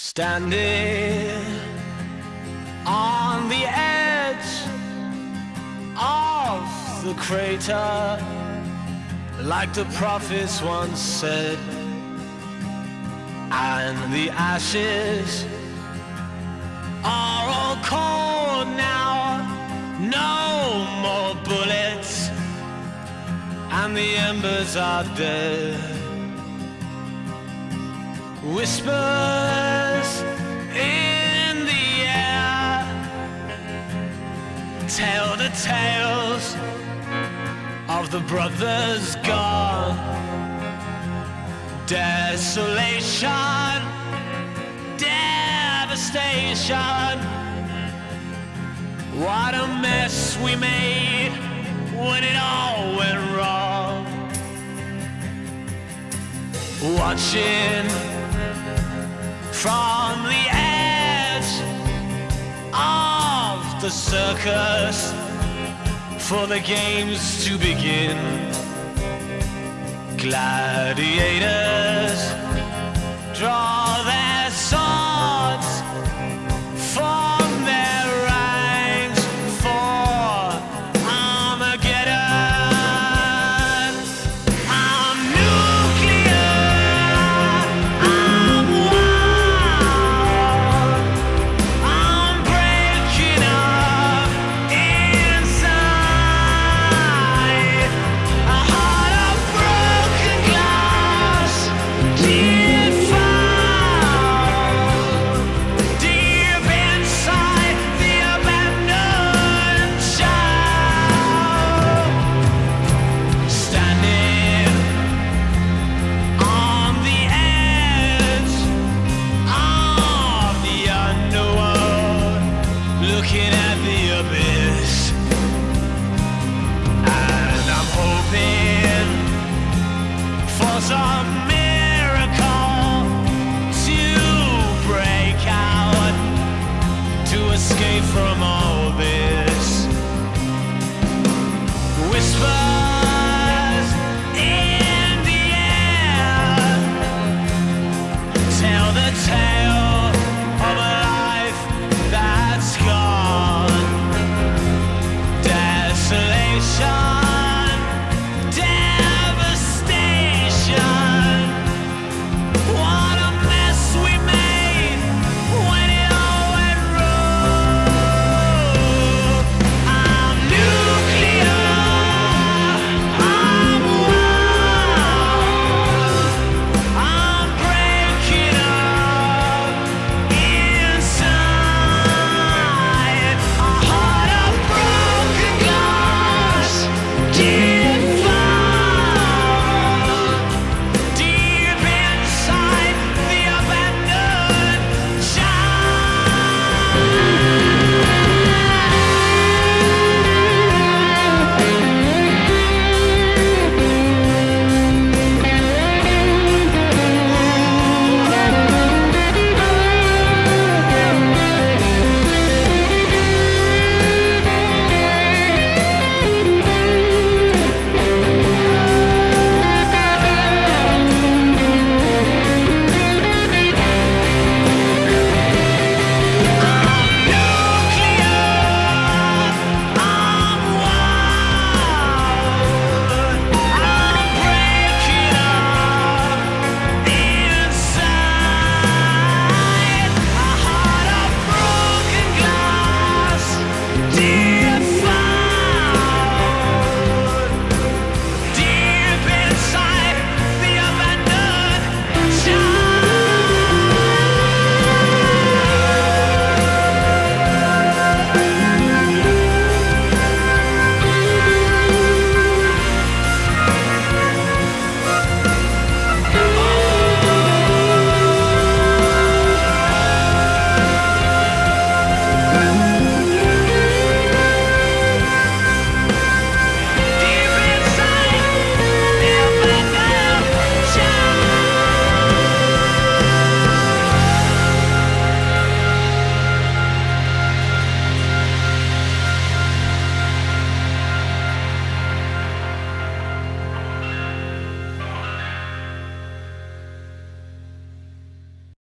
Standing on the edge of the crater, like the prophets once said, and the ashes are all cold now, no more bullets, and the embers are dead. Whispers tales of the brothers gone. Desolation, devastation. What a mess we made when it all went wrong. Watching from the edge of the circus for the games to begin. Gladiators draw looking at the abyss, and I'm hoping for some miracle to break out, to escape from all this. Yeah.